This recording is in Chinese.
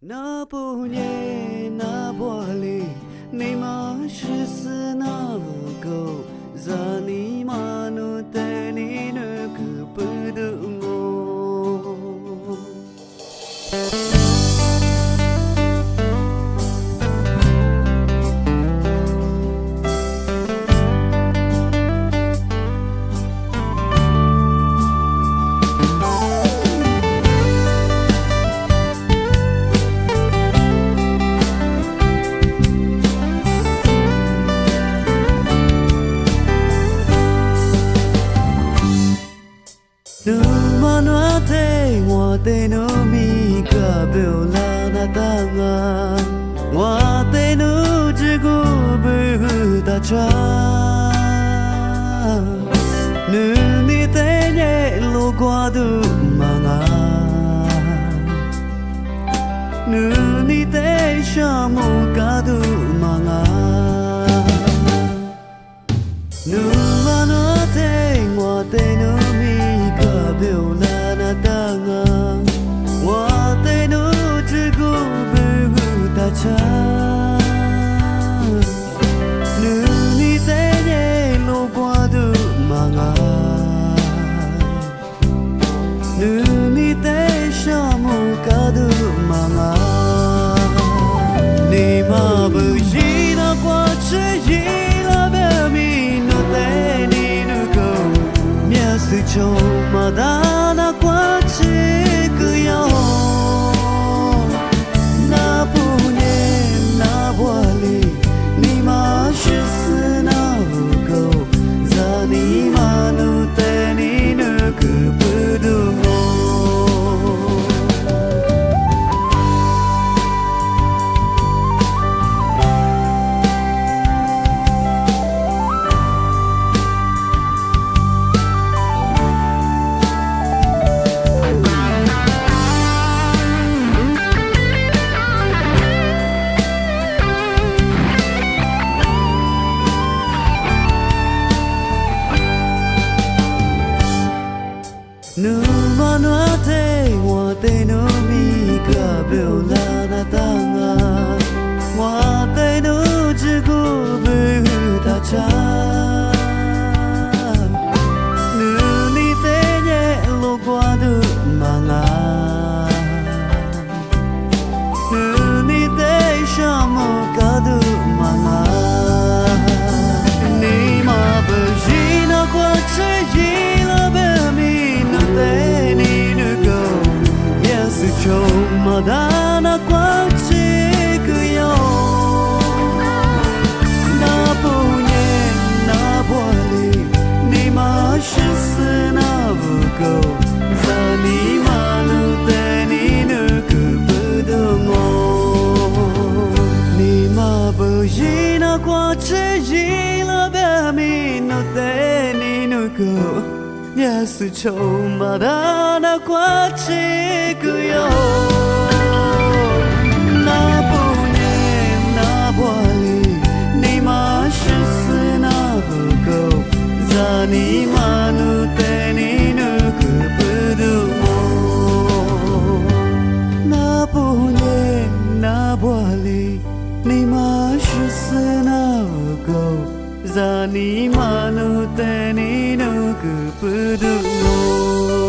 那不念那玻璃，你妈是死那不够，咋你妈奴带你那个不懂我。Tu mano te wa te no mi ka be la na ta nga wa te no ji go be hu ta cha nu ni te ne lo kwa du ma nga nu kadıma 答案，我陪侬只顾陪他唱，侬现在若挂住我啊，侬现在想我。一那过去，一了别离，那对你不够，也是充满的过去，够用。senauku Zani manuteni nuku pedungu